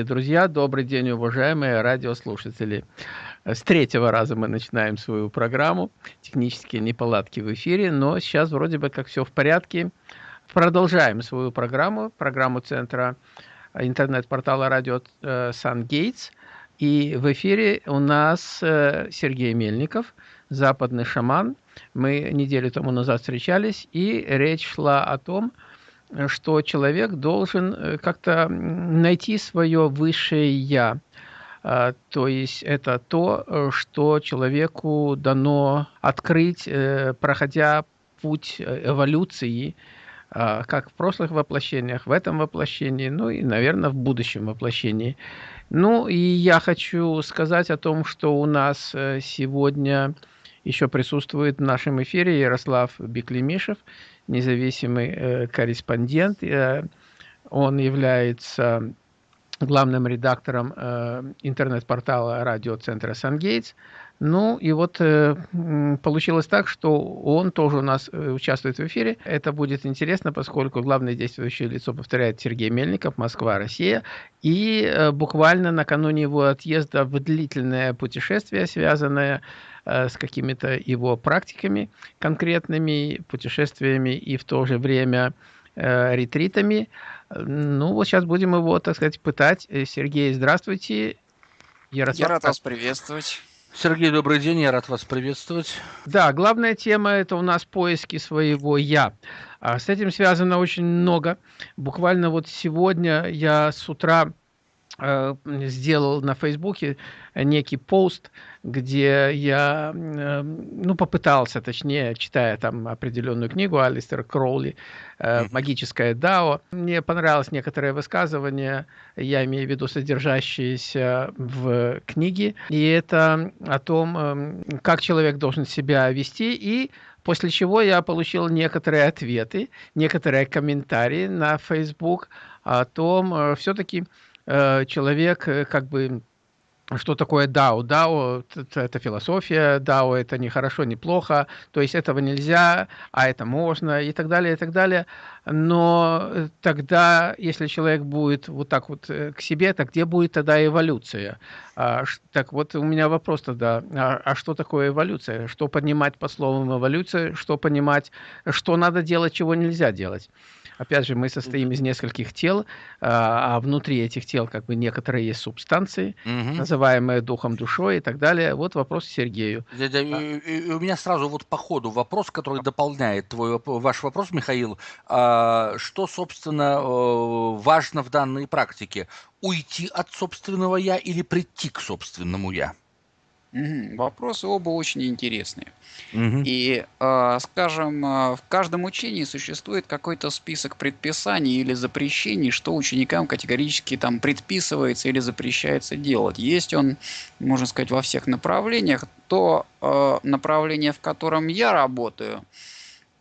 дорогие друзья, добрый день, уважаемые радиослушатели. С третьего раза мы начинаем свою программу. Технические неполадки в эфире, но сейчас вроде бы как все в порядке. Продолжаем свою программу, программу Центра интернет-портала радио э, Сан-Гейтс. И в эфире у нас э, Сергей Мельников, западный шаман. Мы неделю тому назад встречались, и речь шла о том, что человек должен э, как-то найти свое высшее «я». А, то есть это то, э, что человеку дано открыть, э, проходя путь эволюции, а, как в прошлых воплощениях, в этом воплощении, ну и, наверное, в будущем воплощении. Ну и я хочу сказать о том, что у нас сегодня еще присутствует в нашем эфире Ярослав Беклемишев, независимый э, корреспондент. Э, он является главным редактором э, интернет-портала радиоцентра «Сангейтс». Ну и вот э, получилось так, что он тоже у нас э, участвует в эфире. Это будет интересно, поскольку главное действующее лицо повторяет Сергей Мельников, Москва, Россия. И э, буквально накануне его отъезда в длительное путешествие, связанное Э, с какими-то его практиками конкретными, путешествиями и в то же время э, ретритами. Ну, вот сейчас будем его, так сказать, пытать. Э, Сергей, здравствуйте. Ярослав... Я рад вас приветствовать. Сергей, добрый день, я рад вас приветствовать. Да, главная тема – это у нас поиски своего «я». А с этим связано очень много. Буквально вот сегодня я с утра сделал на Фейсбуке некий пост, где я э, ну, попытался, точнее, читая там определенную книгу Алистера Кроули э, «Магическое Дао». Мне понравилось некоторое высказывание, я имею в виду содержащиеся в книге, и это о том, как человек должен себя вести, и после чего я получил некоторые ответы, некоторые комментарии на Facebook о том, все-таки Э, человек э, как бы что такое DAO? DAO – это философия, DAO – это не хорошо, не плохо, то есть этого нельзя, а это можно, и так далее, и так далее. Но тогда, если человек будет вот так вот э, к себе, то где будет тогда эволюция? А, так вот, у меня вопрос тогда, а, а что такое эволюция? Что понимать по словам эволюция? Что понимать, что надо делать, чего нельзя делать? Опять же, мы состоим из нескольких тел, а, а внутри этих тел как бы некоторые есть субстанции, угу. называемые духом, душой и так далее. Вот вопрос Сергею. Да, да, и, и у меня сразу вот по ходу вопрос, который дополняет твой, ваш вопрос, Михаил. А, что, собственно, э, важно в данной практике? Уйти от собственного «я» или прийти к собственному «я»? Угу. Вопросы оба очень интересные. Угу. И, э, скажем, э, в каждом учении существует какой-то список предписаний или запрещений, что ученикам категорически там предписывается или запрещается делать. Есть он, можно сказать, во всех направлениях. То э, направление, в котором я работаю,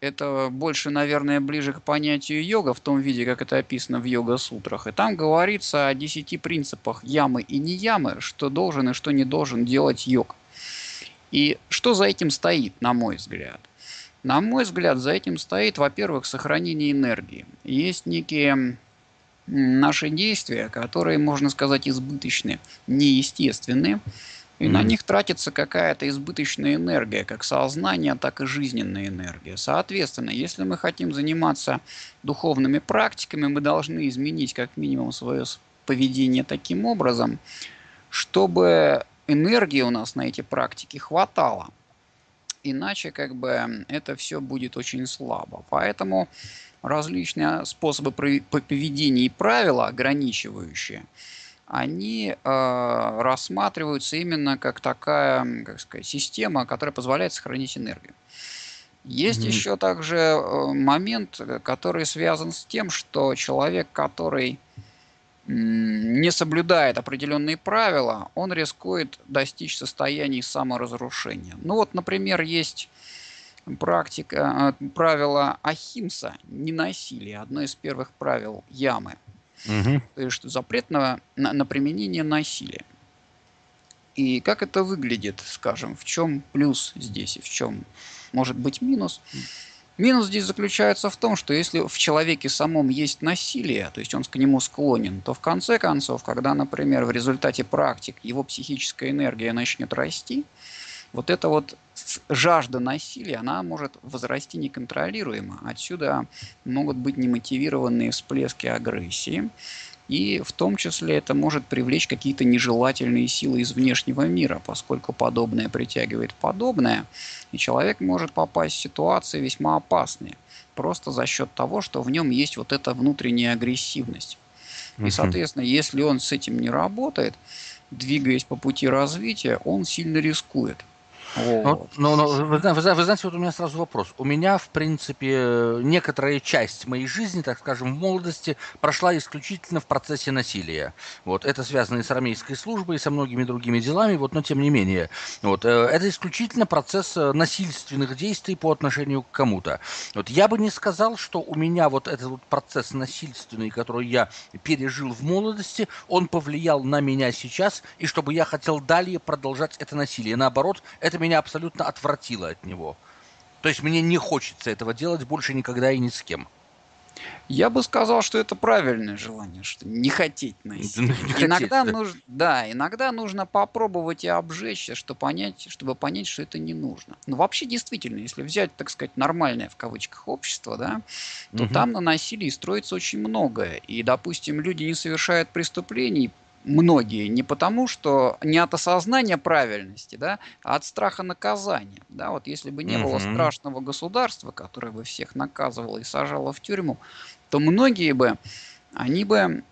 это больше, наверное, ближе к понятию йога в том виде, как это описано в йога-сутрах. И там говорится о десяти принципах ямы и не ямы, что должен и что не должен делать йог. И что за этим стоит, на мой взгляд? На мой взгляд, за этим стоит, во-первых, сохранение энергии. Есть некие наши действия, которые, можно сказать, избыточны, неестественны, и mm-hmm. на них тратится какая-то избыточная энергия, как сознание, так и жизненная энергия. Соответственно, если мы хотим заниматься духовными практиками, мы должны изменить как минимум свое поведение таким образом, чтобы энергии у нас на эти практики хватало. Иначе как бы это все будет очень слабо. Поэтому различные способы поведения и правила ограничивающие – они э, рассматриваются именно как такая как сказать, система, которая позволяет сохранить энергию. Есть mm-hmm. еще также э, момент, который связан с тем, что человек, который не соблюдает определенные правила, он рискует достичь состояний саморазрушения. Ну вот, например, есть практика, э, правило Ахимса, ненасилие, одно из первых правил ямы – Угу. То есть запрет на, на, на применение насилия. И как это выглядит, скажем, в чем плюс здесь и в чем может быть минус? Минус здесь заключается в том, что если в человеке самом есть насилие, то есть он к нему склонен, то в конце концов, когда, например, в результате практик его психическая энергия начнет расти, вот эта вот жажда насилия, она может возрасти неконтролируемо. Отсюда могут быть немотивированные всплески агрессии, и в том числе это может привлечь какие-то нежелательные силы из внешнего мира, поскольку подобное притягивает подобное, и человек может попасть в ситуации весьма опасные, просто за счет того, что в нем есть вот эта внутренняя агрессивность. И, соответственно, если он с этим не работает, двигаясь по пути развития, он сильно рискует. Вот. Но, но, вы, вы, вы знаете, вот у меня сразу вопрос. У меня, в принципе, некоторая часть моей жизни, так скажем, в молодости прошла исключительно в процессе насилия. Вот. Это связано и с армейской службой, и со многими другими делами, вот, но тем не менее. Вот. Э, это исключительно процесс э, насильственных действий по отношению к кому-то. Вот. Я бы не сказал, что у меня вот этот вот процесс насильственный, который я пережил в молодости, он повлиял на меня сейчас, и чтобы я хотел далее продолжать это насилие. Наоборот, это меня меня абсолютно отвратило от него. То есть мне не хочется этого делать больше никогда и ни с кем. Я бы сказал, что это правильное желание, что не хотеть насилия. Не иногда хотеть, нужно, да, иногда нужно попробовать и обжечься, чтобы понять, чтобы понять, что это не нужно. Но вообще действительно, если взять, так сказать, нормальное в кавычках общество, да, то угу. там на насилии строится очень многое. И, допустим, люди не совершают преступлений многие не потому, что не от осознания правильности, да, а от страха наказания. Да, вот если бы не было страшного государства, которое бы всех наказывало и сажало в тюрьму, то многие бы, они бы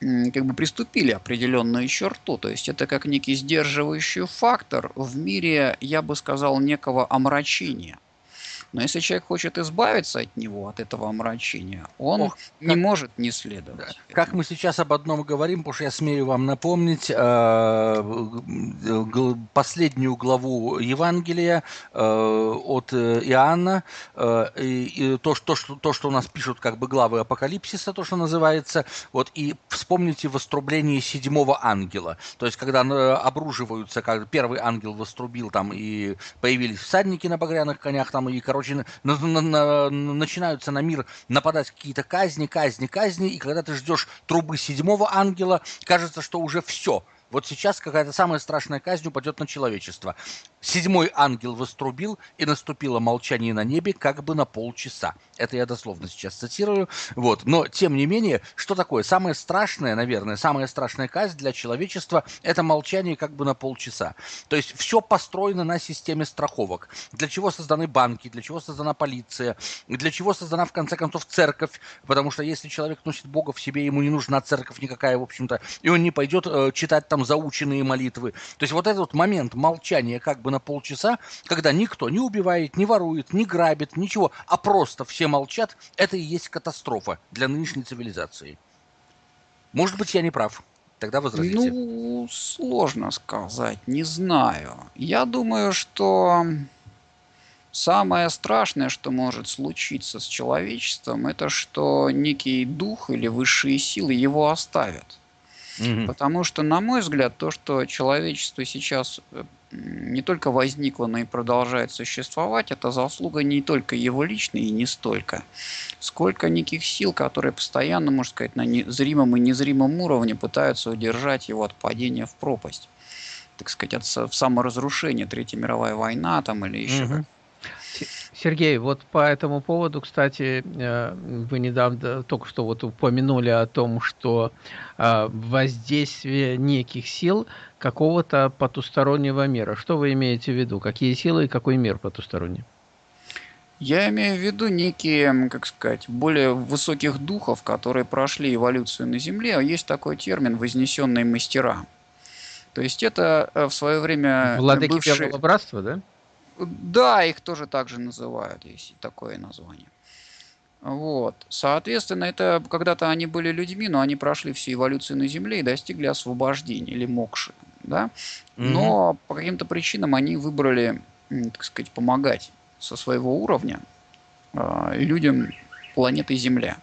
как бы приступили определенную черту. То есть это как некий сдерживающий фактор в мире, я бы сказал, некого омрачения. Но если человек хочет избавиться от него, от этого омрачения, он Ох, не как... может не следовать. Как мы сейчас об одном говорим, потому что я смею вам напомнить э, последнюю главу Евангелия э, от э, Иоанна, э, и, и то, что, то, что у нас пишут как бы главы Апокалипсиса, то, что называется, вот, и вспомните вострубление седьмого ангела. То есть, когда э, обруживаются, как первый ангел вострубил там, и появились всадники на багряных конях, там, и, короче, короче, на, на, на, начинаются на мир нападать какие-то казни, казни, казни, и когда ты ждешь трубы седьмого ангела, кажется, что уже все. Вот сейчас какая-то самая страшная казнь упадет на человечество. Седьмой ангел вострубил, и наступило молчание на небе как бы на полчаса. Это я дословно сейчас цитирую. Вот. Но, тем не менее, что такое? Самое страшное, наверное, самая страшная казнь для человечества – это молчание как бы на полчаса. То есть все построено на системе страховок. Для чего созданы банки, для чего создана полиция, для чего создана, в конце концов, церковь. Потому что если человек носит Бога в себе, ему не нужна церковь никакая, в общем-то, и он не пойдет э, читать там заученные молитвы. То есть вот этот момент молчания как бы на полчаса, когда никто не убивает, не ворует, не грабит, ничего, а просто все молчат, это и есть катастрофа для нынешней цивилизации. Может быть, я не прав. Тогда возразите. Ну, сложно сказать, не знаю. Я думаю, что самое страшное, что может случиться с человечеством, это что некий дух или высшие силы его оставят. Угу. Потому что, на мой взгляд, то, что человечество сейчас э, не только возникло, но и продолжает существовать, это заслуга не только его личной и не столько, сколько неких сил, которые постоянно, можно сказать, на зримом и незримом уровне пытаются удержать его от падения в пропасть. Так сказать, от саморазрушения, Третья мировая война там или еще угу. Сергей, вот по этому поводу, кстати, э, вы недавно только что вот упомянули о том, что э, воздействие неких сил какого-то потустороннего мира. Что вы имеете в виду? Какие силы и какой мир потусторонний? Я имею в виду некие, как сказать, более высоких духов, которые прошли эволюцию на Земле. Есть такой термин «вознесенные мастера». То есть это э, в свое время Владыки бывшие... братства, да? Да, их тоже так же называют, есть такое название. Вот. Соответственно, это когда-то они были людьми, но они прошли всю эволюцию на Земле и достигли освобождения или мокши. Да? Но угу. по каким-то причинам они выбрали, так сказать, помогать со своего уровня э, людям планеты Земля.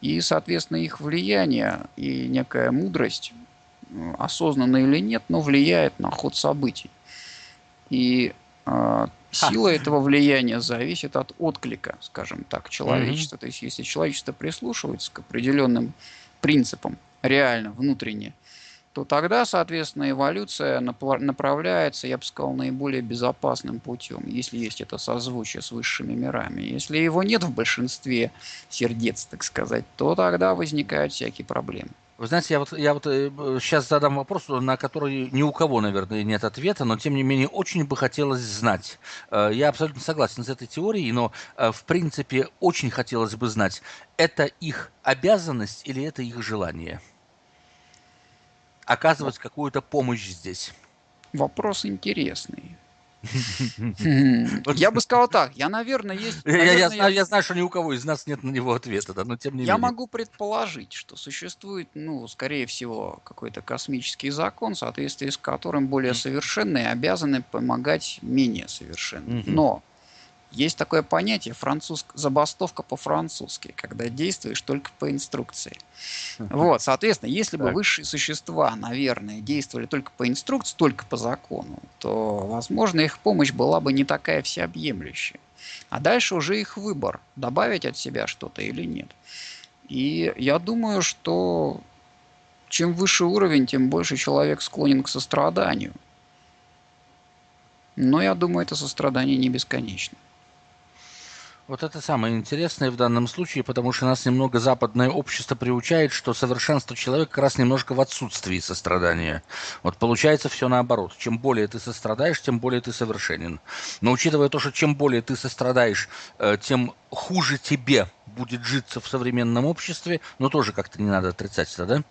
И, соответственно, их влияние и некая мудрость, осознанно или нет, но влияет на ход событий. И Сила этого влияния зависит от отклика, скажем так, человечества. Mm-hmm. То есть, если человечество прислушивается к определенным принципам, реально, внутренне, то тогда, соответственно, эволюция направляется, я бы сказал, наиболее безопасным путем, если есть это созвучие с высшими мирами. Если его нет в большинстве сердец, так сказать, то тогда возникают всякие проблемы. Вы знаете, я вот, я вот сейчас э, задам вопрос, на который ни у кого, наверное, нет ответа, но тем не менее очень бы хотелось знать. Э, я абсолютно согласен с этой теорией, но э, в принципе очень хотелось бы знать, это их обязанность или это их желание? Оказывать какую-то помощь здесь. Вопрос интересный. Я бы сказал так, я, наверное, есть... Я, знаю, я знаю, что ни у кого из нас нет на него ответа, да, но тем не я менее. Я могу предположить, что существует, ну, скорее всего, какой-то космический закон, в соответствии с которым более совершенные обязаны помогать менее совершенным. Но есть такое понятие француз... забастовка по-французски, когда действуешь только по инструкции. Вот, соответственно, если бы высшие существа, наверное, действовали только по инструкции, только по закону, то, возможно, их помощь была бы не такая всеобъемлющая. А дальше уже их выбор, добавить от себя что-то или нет. И я думаю, что чем выше уровень, тем больше человек склонен к состраданию. Но я думаю, это сострадание не бесконечно. Вот это самое интересное в данном случае, потому что нас немного западное общество приучает, что совершенство человека как раз немножко в отсутствии сострадания. Вот получается все наоборот. Чем более ты сострадаешь, тем более ты совершенен. Но учитывая то, что чем более ты сострадаешь, э, тем хуже тебе будет житься в современном обществе, но тоже как-то не надо отрицать это, да?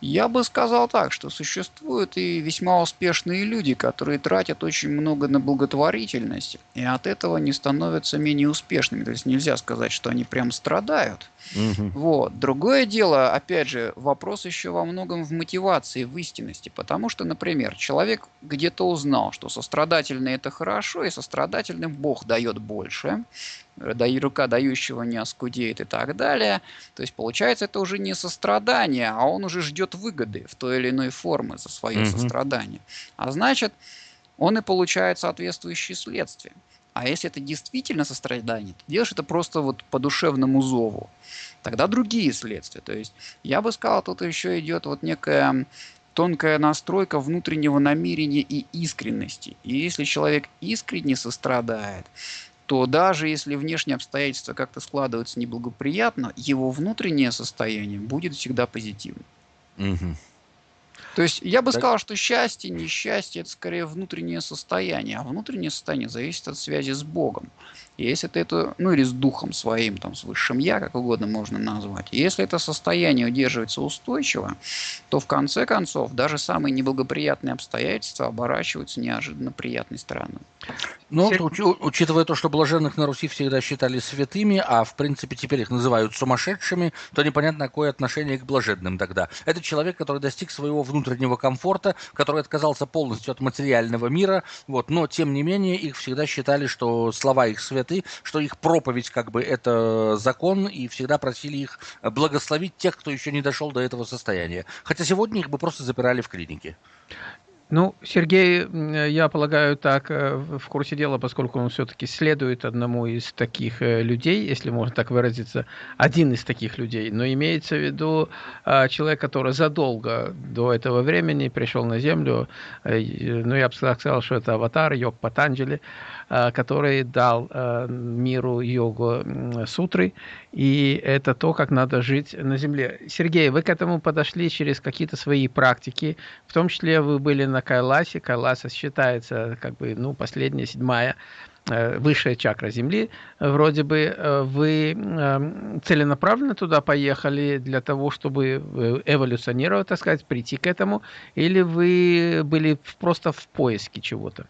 Я бы сказал так, что существуют и весьма успешные люди, которые тратят очень много на благотворительность, и от этого не становятся менее успешными. То есть нельзя сказать, что они прям страдают. Угу. Вот. Другое дело, опять же, вопрос еще во многом в мотивации, в истинности. Потому что, например, человек где-то узнал, что сострадательный это хорошо, и сострадательным Бог дает больше рука дающего не оскудеет и так далее. То есть получается это уже не сострадание, а он уже ждет выгоды в той или иной форме за свое mm-hmm. сострадание. А значит, он и получает соответствующие следствия. А если это действительно сострадание, то делаешь это просто вот по душевному зову. Тогда другие следствия. То есть я бы сказал, тут еще идет вот некая тонкая настройка внутреннего намерения и искренности. И если человек искренне сострадает, то даже если внешние обстоятельства как-то складываются неблагоприятно, его внутреннее состояние будет всегда позитивным. Угу. То есть я бы так... сказал, что счастье, несчастье это скорее внутреннее состояние, а внутреннее состояние зависит от связи с Богом. Если это, это, ну или с духом своим, там, с высшим я, как угодно можно назвать. Если это состояние удерживается устойчиво, то в конце концов даже самые неблагоприятные обстоятельства оборачиваются неожиданно приятной стороной. Ну, уч, учитывая то, что блаженных на Руси всегда считали святыми, а в принципе теперь их называют сумасшедшими, то непонятно, какое отношение к блаженным тогда. Это человек, который достиг своего внутреннего комфорта, который отказался полностью от материального мира, вот, но тем не менее их всегда считали, что слова их святы, что их проповедь как бы это закон, и всегда просили их благословить тех, кто еще не дошел до этого состояния. Хотя сегодня их бы просто запирали в клинике. Ну, Сергей, я полагаю, так э, в курсе дела, поскольку он все-таки следует одному из таких э, людей, если можно так выразиться, один из таких людей, но имеется в виду а, человек, который задолго до этого времени пришел на Землю, э, ну, я бы сказал, что это аватар, Йог Патанджали, а, который дал миру йогу сутры, и это то, как надо жить на Земле. Сергей, вы к этому подошли через какие-то свои практики, в том числе вы были на Кайласе. Кайласа считается как бы, ну, последняя, седьмая э, высшая чакра Земли. Вроде бы э, вы эм, целенаправленно туда поехали для того, чтобы э, эволюционировать, так сказать, прийти к этому, или вы были просто в поиске чего-то?